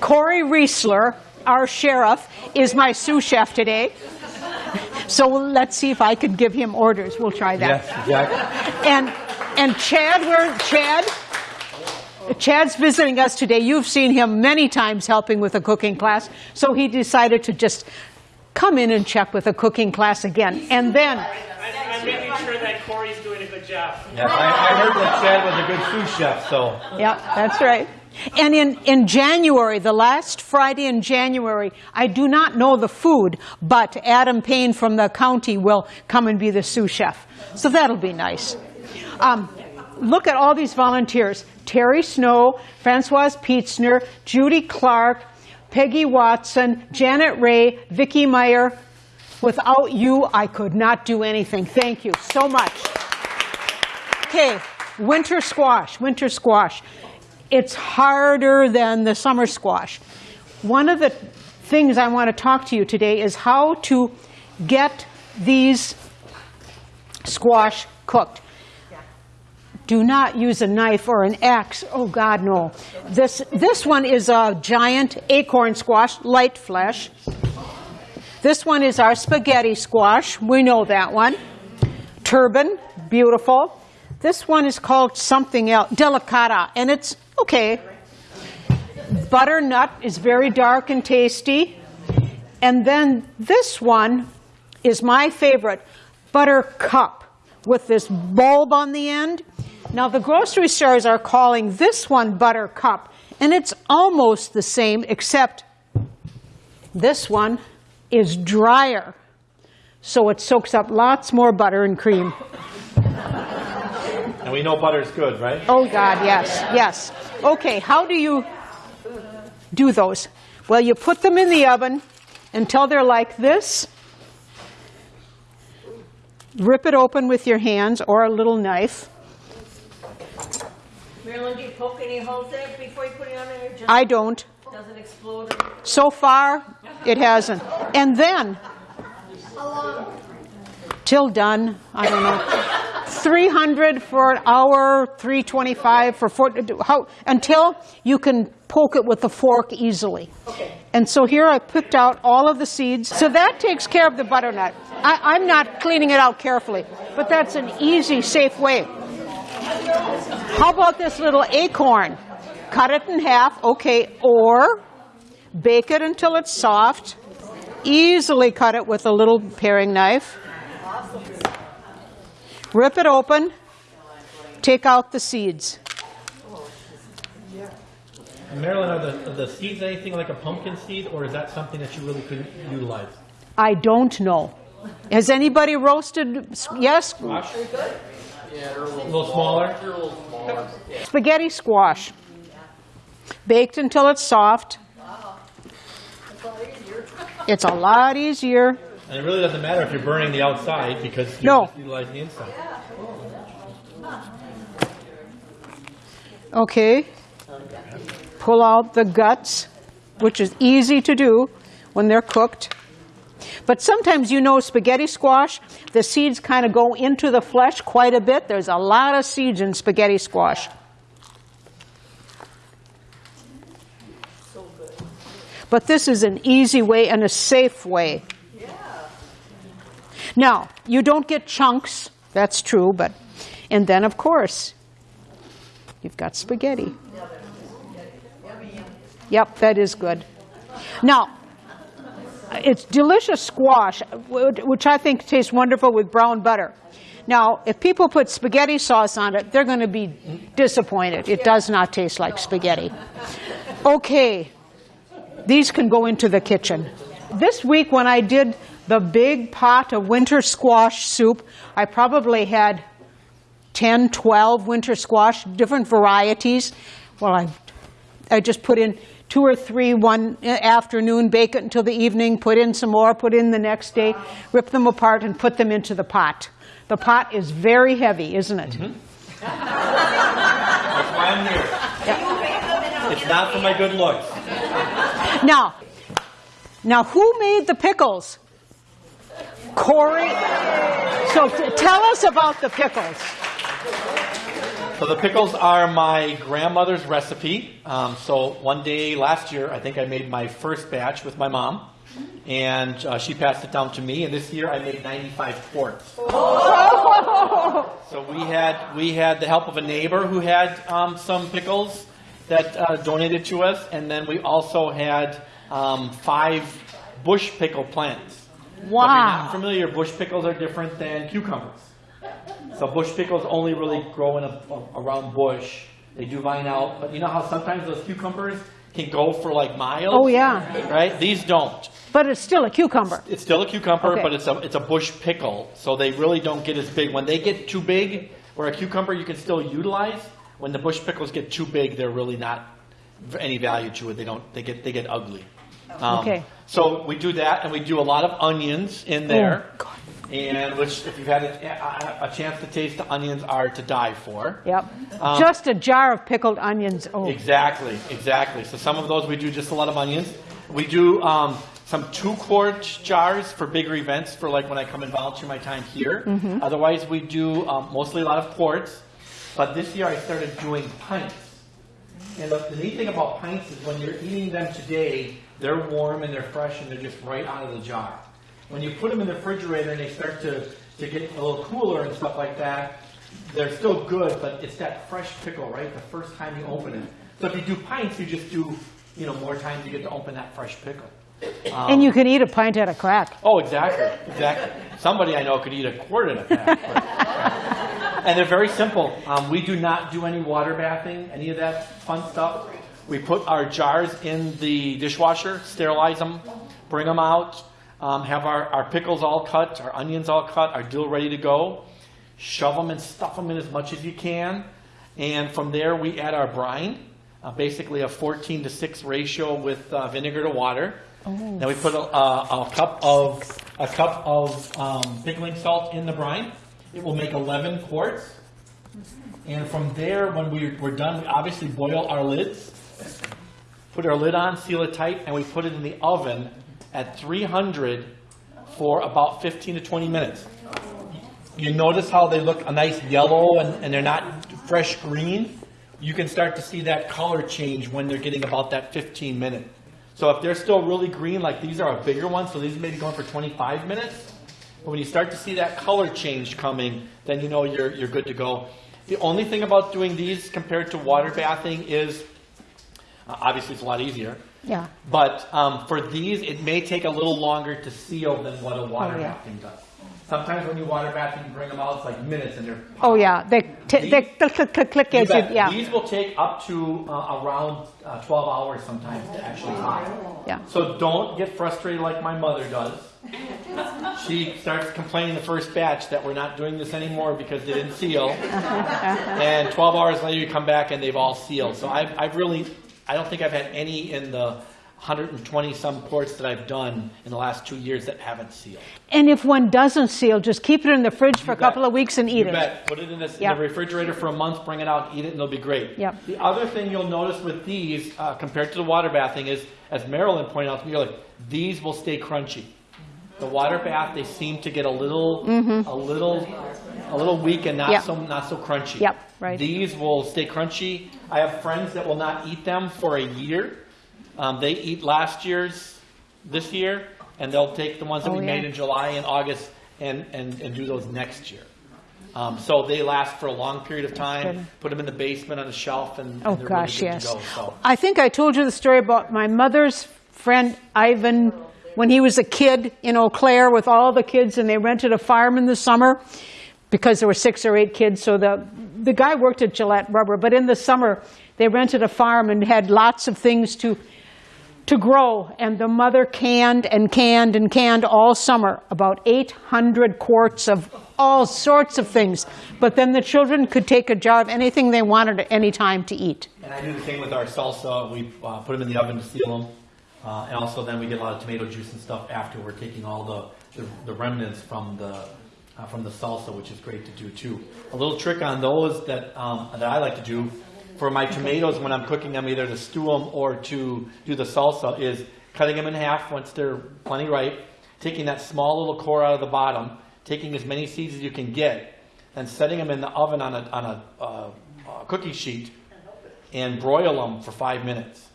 Corey Roeseler, our sheriff, is my sous chef today. So let's see if I can give him orders. We'll try that. Yes, exactly. And and Chad, where Chad? Chad's visiting us today. You've seen him many times helping with a cooking class, so he decided to just come in and check with a cooking class again. And then I'm making sure that Corey's doing a good job. Yes, I, I heard that Chad was a good sous chef, so. Yeah, that's right. And in, in January, the last Friday in January, I do not know the food, but Adam Payne from the county will come and be the sous chef. So that'll be nice. Um, look at all these volunteers. Terry Snow, Francoise Pietzner, Judy Clark, Peggy Watson, Janet Ray, Vicki Meyer. Without you, I could not do anything. Thank you so much. Okay, winter squash, winter squash. It's harder than the summer squash. One of the things I want to talk to you today is how to get these squash cooked. Do not use a knife or an axe. Oh God, no. This, this one is a giant acorn squash, light flesh. This one is our spaghetti squash. We know that one. Turban, beautiful. This one is called something else, delicata, and it's okay. Butternut is very dark and tasty. And then this one is my favorite, buttercup, with this bulb on the end. Now the grocery stores are calling this one buttercup, and it's almost the same, except this one is drier. So it soaks up lots more butter and cream. And we know butter's good, right? Oh God, yes, yes. Okay, how do you do those? Well, you put them in the oven until they're like this. Rip it open with your hands or a little knife. Marilyn, do you poke any holes in it before you put it on there? Just I don't. doesn't explode? Or... So far, it hasn't. And then, till done, I don't know. 300 for an hour, 325 for four, how, until you can poke it with a fork easily. Okay. And so here I picked out all of the seeds. So that takes care of the butternut. I, I'm not cleaning it out carefully, but that's an easy, safe way. How about this little acorn? Cut it in half, okay, or bake it until it's soft. Easily cut it with a little paring knife. Rip it open. Take out the seeds. Marilyn, are the, are the seeds anything like a pumpkin seed, or is that something that you really couldn't utilize? I don't know. Has anybody roasted? Yes? Squash? A little smaller? Spaghetti squash. Baked until it's soft. It's a lot easier. And it really doesn't matter if you're burning the outside because you're No. just utilizing the inside. Okay. Pull out the guts, which is easy to do when they're cooked. But sometimes you know spaghetti squash, the seeds kind of go into the flesh quite a bit. There's a lot of seeds in spaghetti squash. But this is an easy way and a safe way. Yeah. Now, you don't get chunks, that's true, but, and then of course, you've got spaghetti. Yep, that is good. Now, it's delicious squash, which I think tastes wonderful with brown butter. Now, if people put spaghetti sauce on it, they're going to be disappointed. It does not taste like spaghetti. Okay, these can go into the kitchen. This week when I did the big pot of winter squash soup, I probably had 10, 12 winter squash, different varieties. Well, I, I just put in two or three one uh, afternoon, bake it until the evening, put in some more, put in the next day, rip them apart and put them into the pot. The pot is very heavy, isn't it? Mm-hmm. That's why I'm here. It's not for my good looks. Now, now who made the pickles? Corey, So t- tell us about the pickles. So the pickles are my grandmother's recipe. Um, so one day last year, I think I made my first batch with my mom, and uh, she passed it down to me. And this year, I made 95 quarts. Oh. So we had we had the help of a neighbor who had um, some pickles that uh, donated to us, and then we also had um, five bush pickle plants. If you're not Wow. familiar, bush pickles are different than cucumbers. So bush pickles only really grow in a, around bush. They do vine out, but you know how sometimes those cucumbers can go for like miles? Oh, yeah. Right? These don't. But it's still a cucumber. It's still a cucumber, Okay. but it's a, it's a bush pickle, so they really don't get as big. When they get too big, where a cucumber you can still utilize, when the bush pickles get too big, they're really not any value to it. They don't, they get, they get ugly. Um, Okay. So we do that, and we do a lot of onions in there. Oh, God. And which, if you've had a, a, chance to taste the onions, are to die for. Yep. Um, Just a jar of pickled onions. Oh, Exactly, exactly. So some of those we do just a lot of onions. We do um, some two quart jars for bigger events, for like when I come and volunteer my time here. Otherwise, we do um, mostly a lot of quarts. But this year I started doing pints. And the neat thing about pints is when you're eating them today, they're warm and they're fresh and they're just right out of the jar. When you put them in the refrigerator and they start to, to get a little cooler and stuff like that, they're still good, but it's that fresh pickle, right? The first time you open it. So if you do pints, you just do, you know, more times you get to open that fresh pickle. and you can eat a pint at a crack. Oh, exactly, exactly. Somebody I know could eat a quart at a pack. but- and they're very simple. Um, we do not do any water bathing, any of that fun stuff. We put our jars in the dishwasher, sterilize them, bring them out, um, have our, our pickles all cut, our onions all cut, our dill ready to go. Shove them and stuff them in as much as you can. And from there, we add our brine, uh, basically a 14 to 6 ratio with uh, vinegar to water. Then we put a, a, a cup of a cup of um, pickling salt in the brine. It will make 11 quarts. And from there, when we, we're done, we obviously boil our lids, put our lid on, seal it tight, and we put it in the oven at 300 for about 15 to 20 minutes. You notice how they look a nice yellow and, and they're not fresh green? You can start to see that color change when they're getting about that 15 minute. So if they're still really green, like these are a bigger one, so these may be going for 25 minutes. But when you start to see that color change coming, then you know you're, you're good to go. The only thing about doing these compared to water bathing is, uh, obviously it's a lot easier. Yeah. But um, for these, it may take a little longer to seal than what a water Oh, yeah. does. Sometimes when you water bath, and you bring them out, it's like minutes and they're. Oh, yeah. They, t- they click, click, click, click as you, yeah. These will take up to uh, around uh, 12 hours sometimes to actually dry. Yeah. So don't get frustrated like my mother does. She starts complaining the first batch that we're not doing this anymore because they didn't seal. and 12 hours later, you come back and they've all sealed. So I've, I've really, I don't think I've had any in the 120 some ports that I've done in the last two years that haven't sealed. And if one doesn't seal, just keep it in the fridge for a bet. couple of weeks and eat You it. bet. Put it in, this, in the refrigerator for a month, bring it out, eat it, and it'll be great. Yep. The other thing you'll notice with these, uh, compared to the water bathing, is, as Marilyn pointed out to me earlier, these will stay crunchy. The water bath, they seem to get a little, a little, a little weak and not. Yep. so not so crunchy. Yep, right. These will stay crunchy. I have friends that will not eat them for a year. Um, they eat last year's this year, and they'll take the ones that Oh, we yeah. made in July and August and, and, and do those next year. Um, so they last for a long period of time. Put them in the basement on a shelf, and, and Oh, they're gosh, really good yes. to go. So. I think I told you the story about my mother's friend Ivan when he was a kid in Eau Claire with all the kids, and they rented a farm in the summer because there were six or eight kids. So the the guy worked at Gillette Rubber, but in the summer they rented a farm and had lots of things to to grow. And the mother canned and canned and canned all summer about 800 quarts of all sorts of things. But then the children could take a jar of anything they wanted at any time to eat. And I do the same with our salsa. We uh, put them in the oven to seal them. Uh, and also then we get a lot of tomato juice and stuff after. We're taking all the, the, the remnants from the, uh, from the salsa, which is great to do too. A little trick on those that, um, that I like to do for my tomatoes when I'm cooking them, either to stew them or to do the salsa, is cutting them in half once they're plenty ripe, taking that small little core out of the bottom, taking as many seeds as you can get, and setting them in the oven on a, on a, uh, uh, cookie sheet and broil them for five minutes.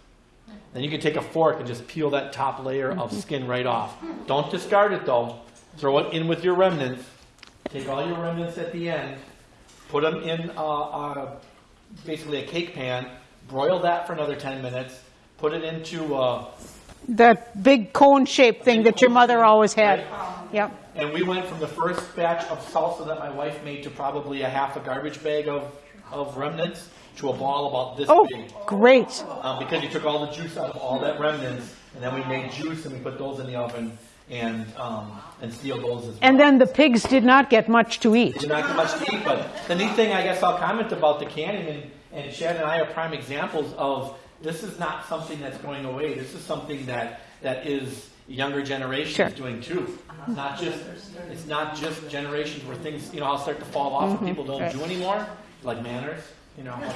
Then you can take a fork and just peel that top layer of skin right off. Don't discard it though. Throw it in with your remnants. Take all your remnants at the end, put them in uh, uh, basically a cake pan, broil that for another 10 minutes, put it into, uh, That big cone-shaped thing that your mother always had. Yep. and we went from the first batch of salsa that my wife made to probably a half a garbage bag of, of remnants to a ball about this Oh, big. great. um, because you took all the juice out of all that remnants, and then we made juice and we put those in the oven and um, and sealed those as well. And then the pigs did not get much to eat. Did not get much to eat, but the neat thing I guess I'll comment about the canning, and, and Chad and I are prime examples of this is not something that's going away. This is something that that is younger generations Sure. doing too. It's not just it's not just generations where things you know all start to fall off and people don't right. do anymore, like manners. You know, but,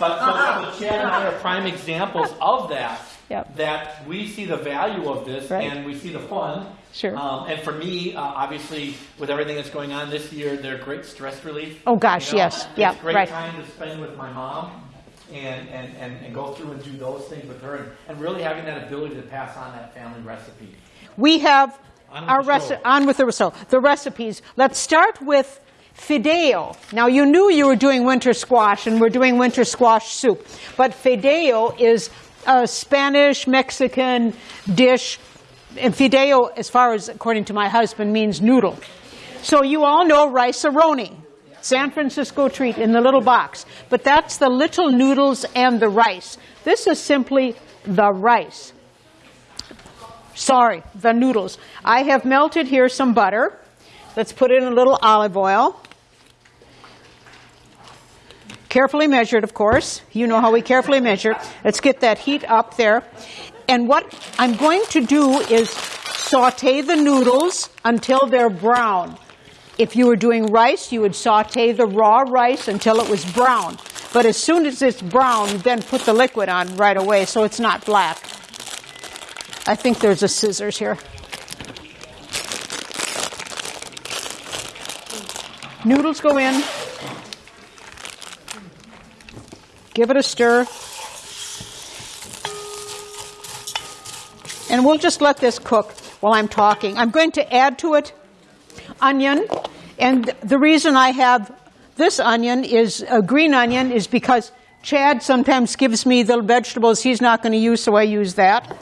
but, but Chad and I are prime examples of that. Yep. That we see the value of this Right. and we see the fun. Sure. Um, and for me, uh, obviously, with everything that's going on this year, they're great stress relief. Oh, gosh, You know, yes. Yeah, It's a great right. time to spend with my mom and, and, and, and go through and do those things with her and, and really having that ability to pass on that family recipe. We have On our recipe on with the so the recipes. Let's start with fideo. Now you knew you were doing winter squash, and we're doing winter squash soup. But fideo is a Spanish Mexican dish, and fideo, as far as according to my husband, means noodle. So you all know rice-a-roni. San Francisco treat in the little box. But that's the little noodles and the rice. This is simply the rice. Sorry, the noodles. I have melted here some butter. Let's put in a little olive oil. Carefully measured, of course. You know how we carefully measure. Let's get that heat up there. And what I'm going to do is saute the noodles until they're brown. If you were doing rice, you would saute the raw rice until it was brown. But as soon as it's brown, then put the liquid on right away so it's not black. I think there's a scissors here. Noodles go in. Give it a stir. And we'll just let this cook while I'm talking. I'm going to add to it onion. And the reason I have this onion is a green onion is because Chad sometimes gives me the vegetables he's not going to use, so I use that.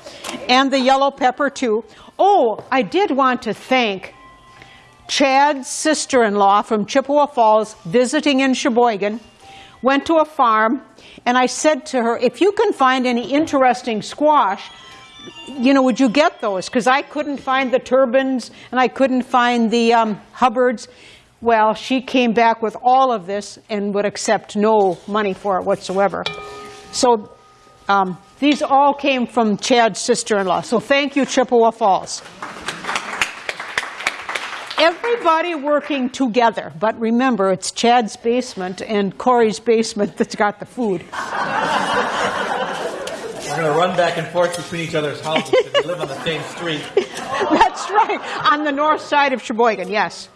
And the yellow pepper too. Oh, I did want to thank Chad's sister-in-law from Chippewa Falls visiting in Sheboygan went to a farm and I said to her, if you can find any interesting squash, you know, would you get those? Because I couldn't find the turbans and I couldn't find the um, Hubbards. Well, she came back with all of this and would accept no money for it whatsoever. So um, these all came from Chad's sister-in-law. So thank you, Chippewa Falls. Everybody working together, but remember, it's Chad's basement and Corey's basement that's got the food. We're going to run back and forth between each other's houses because we live on the same street. That's right, on the north side of Sheboygan, yes.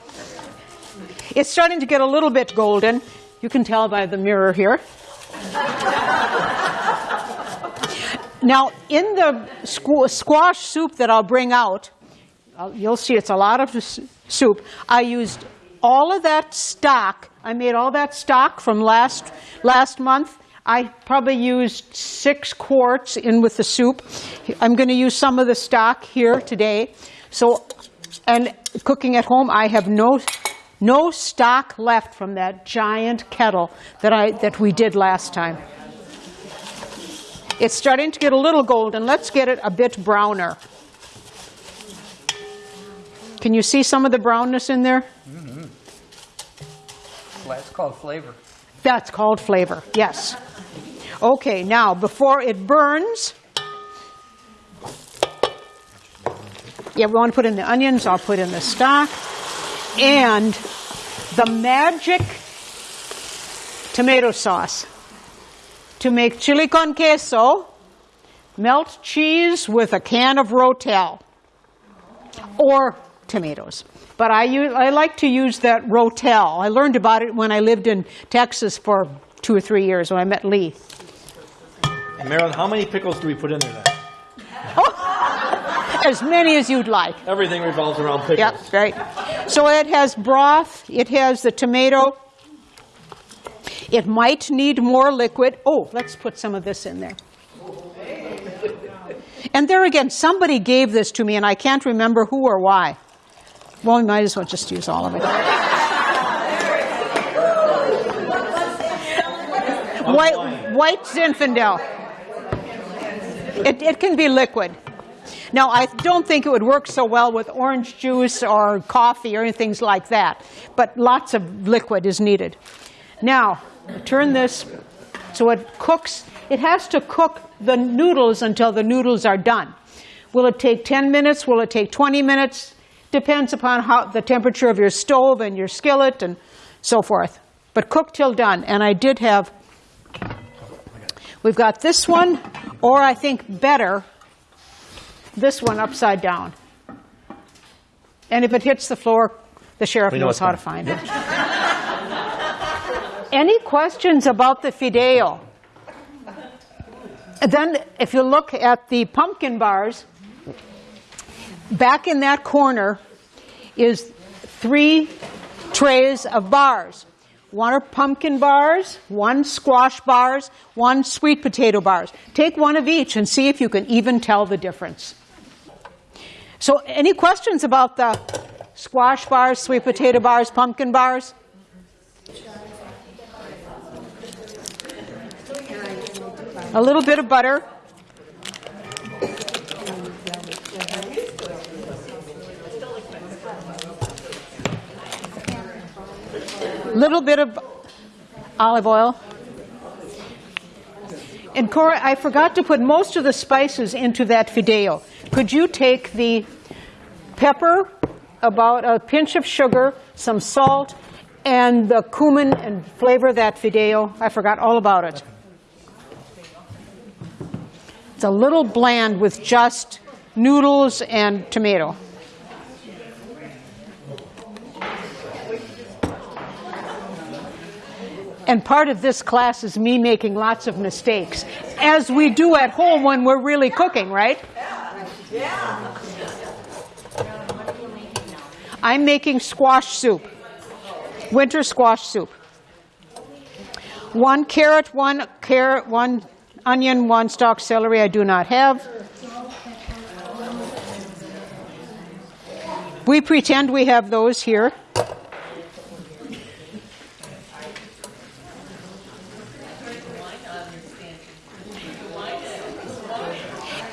It's starting to get a little bit golden. You can tell by the mirror here. Now, in the squ- squash soup that I'll bring out, you'll see it's a lot of soup. I used all of that stock. I made all that stock from last last month. I probably used six quarts in with the soup. I'm going to use some of the stock here today. So, and cooking at home, I have no no stock left from that giant kettle that I that we did last time. It's starting to get a little golden. Let's get it a bit browner. Can you see some of the brownness in there? Well, that's called flavor. That's called flavor, yes. Okay, now before it burns, yeah, we want to put in the onions, I'll put in the stock, and the magic tomato sauce. To make chili con queso, melt cheese with a can of Rotel or tomatoes. but I, use, I like to use that Rotel. I learned about it when I lived in Texas for two or three years when I met Lee. And Marilyn, how many pickles do we put in there then? As many as you'd like. Everything revolves around pickles. Yep, right. So it has broth, it has the tomato. It might need more liquid. Oh, let's put some of this in there. And there again, somebody gave this to me and I can't remember who or why. Well, we might as well just use all of it. White, white Zinfandel. It, it can be liquid. Now, I don't think it would work so well with orange juice or coffee or anything like that, but lots of liquid is needed. Now, turn this so it cooks. It has to cook the noodles until the noodles are done. Will it take 10 minutes? Will it take 20 minutes? Depends upon how the temperature of your stove and your skillet and so forth. But cook till done. And I did have, we've got this one, or I think better, this one upside down. And if it hits the floor, the sheriff We knows how to find it. Any questions about the Fideo? And Then, if you look at the pumpkin bars, back in that corner is three trays of bars. One are pumpkin bars, one squash bars, one sweet potato bars. Take one of each and see if you can even tell the difference. So, any questions about the squash bars, sweet potato bars, pumpkin bars? A little bit of butter. Little bit of olive oil. And Cora, I forgot to put most of the spices into that fideo. Could you take the pepper, about a pinch of sugar, some salt, and the cumin and flavor that fideo? I forgot all about it. It's a little bland with just noodles and tomato. And part of this class is me making lots of mistakes, as we do at home when we're really cooking, right? Yeah. I'm making squash soup, winter squash soup. One carrot, one carrot, one onion, one stalk celery I do not have. We pretend we have those here.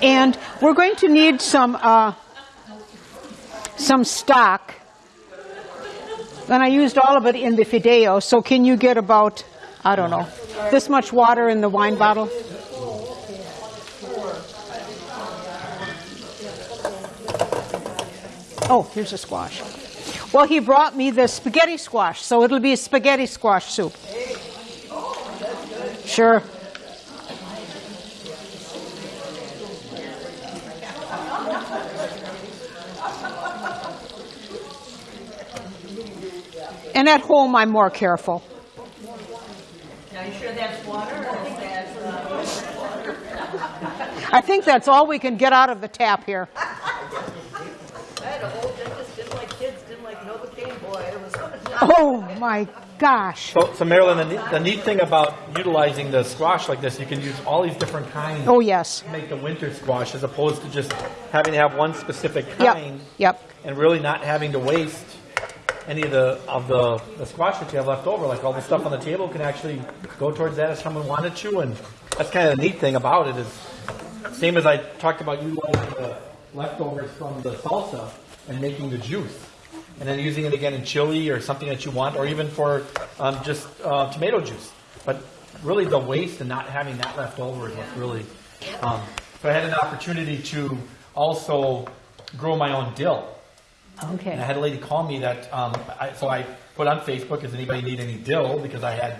And we're going to need some uh, some stock. And I used all of it in the fideo, so can you get about, I don't know, this much water in the wine bottle? Oh, here's a squash. Well, he brought me the spaghetti squash, so it'll be a spaghetti squash soup. Sure. And at home, I'm more careful. Now, you sure that's water or uh, I think that's all we can get out of the tap here. I had a whole dentist, didn't like kids, didn't like Novocaine, boy, it was. Oh my gosh. So, so Marilyn, the neat, the neat thing about utilizing the squash like this, you can use all these different kinds Oh, yes. to make the winter squash as opposed to just having to have one specific kind. Yep. Yep. and really not having to waste any of the of the, the squash that you have left over. Like all the stuff on the table can actually go towards that if someone wanted to, and that's kind of the neat thing about it is same as I talked about utilizing the leftovers from the salsa and making the juice. And then using it again in chili or something that you want, or even for um, just uh, tomato juice. But really, the waste and not having that left over is what's really. Um, I had an opportunity to also grow my own dill. And I had a lady call me that, um, I, so I put on Facebook, does anybody need any dill? Because I had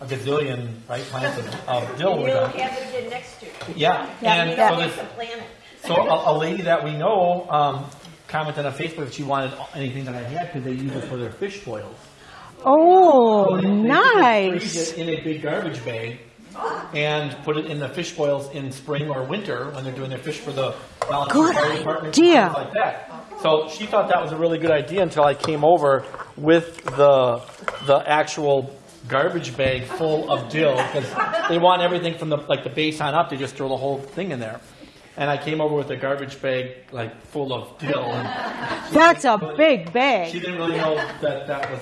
a gazillion, right, plants of, of dill You with don't them. have it in next to you. Yeah, Yeah, and yeah. so It's this, a planet. so a, a lady that we know, um, commented on Facebook that she wanted anything that I had because they use it for their fish boils. Oh, They freeze nice. it in a big garbage bag and put it in the fish boils in spring or winter when they're doing their fish for the volunteer Good fire department, idea. things like that. So she thought that was a really good idea until I came over with the the actual garbage bag full of dill because they want everything from the like the base on up. They just throw the whole thing in there. And I came over with a garbage bag like full of dill. And That's a big bag. she didn't really know that that was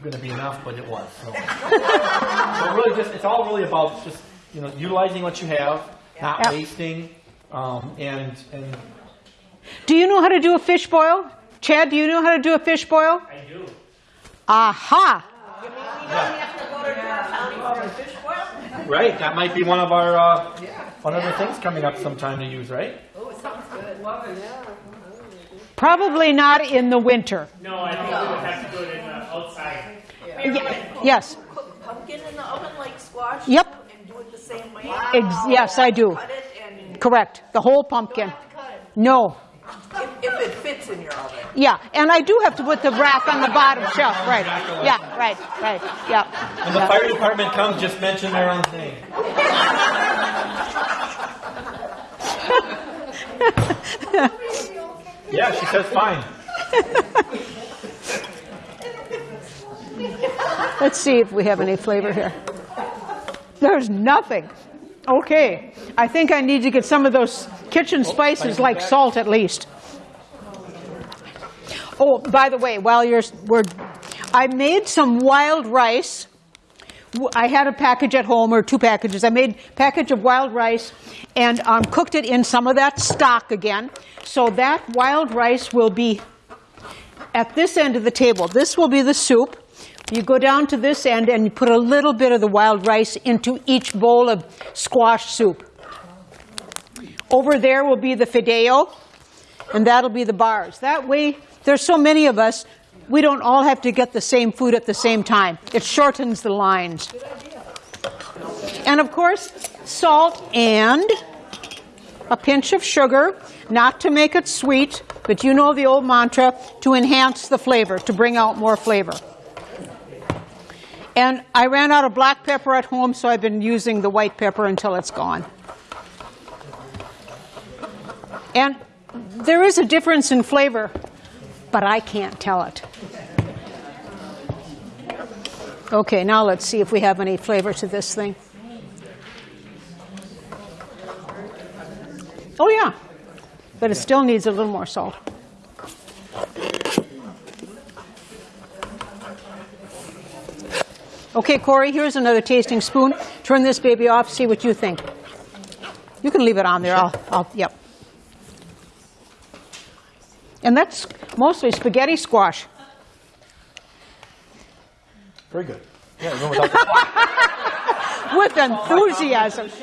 going to be enough, but it was. So. so really, just it's all really about just you know utilizing what you have, not Yep. wasting, um, and and Do you know how to do a fish boil? Chad, do you know how to do a fish boil? I do. Aha! You mean we don't have to go to Door County for a fish boil? right, that might be one of our uh, one of the things coming up sometime to use, right? Oh, it sounds good. Probably not in the winter. No, I think we would have to do it in, uh, outside. Ye- Yes, Cook pumpkin in the oven like squash? Yep. And do it the same way? Ex- yes, I do. Cut it and, correct. The whole pumpkin. No. If, if it fits in your oven. Yeah, and I do have to put the rack on the bottom shelf. Right. Yeah, right, right. Yeah. When the fire department comes, just mention their own name. yeah, she says fine. Let's see if we have any flavor here. There's nothing. Okay. I think I need to get some of those kitchen oh, spices like salt at least. Oh, by the way, while you're, we're, I made some wild rice. I had a package at home, or two packages. I made a package of wild rice and um, cooked it in some of that stock again. So that wild rice will be at this end of the table. This will be the soup. You go down to this end and you put a little bit of the wild rice into each bowl of squash soup. Over there will be the fideo, and that'll be the bars. That way, there's so many of us, we don't all have to get the same food at the same time. It shortens the lines. And of course, salt and a pinch of sugar, not to make it sweet, but you know the old mantra, to enhance the flavor, to bring out more flavor. And I ran out of black pepper at home, so I've been using the white pepper until it's gone. And there is a difference in flavor, but I can't tell it. Okay, now let's see if we have any flavor to this thing. Oh, yeah, but it still needs a little more salt. Okay, Corey, here's another tasting spoon. Turn this baby off, see what you think. You can leave it on there. I'll, I'll, yep. And that's mostly spaghetti squash. Very good. Yeah, even without the With enthusiasm.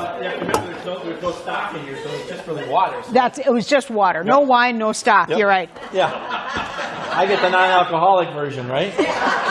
But you have to remember there's no, there's no stock in here, so it's just really water. So- That's, it was just water. No wine, no stock. Yep. You're right. Yeah. I get the non-alcoholic version, right?